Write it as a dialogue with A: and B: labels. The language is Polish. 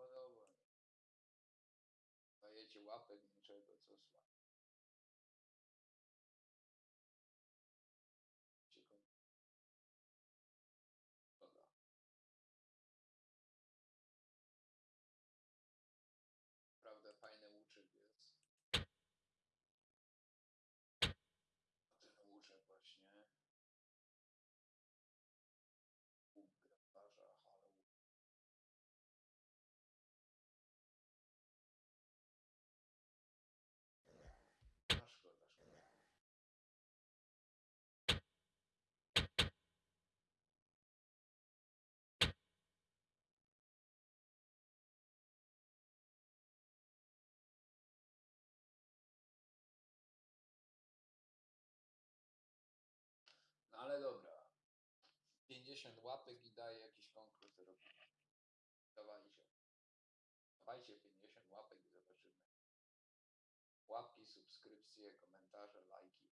A: podoba. Dajecie łapek niczego, co słabo. 50 łapek i daje jakiś konkurs robimy. Dawajcie. Dawajcie 50 łapek i zobaczymy. Łapki, subskrypcje, komentarze, lajki.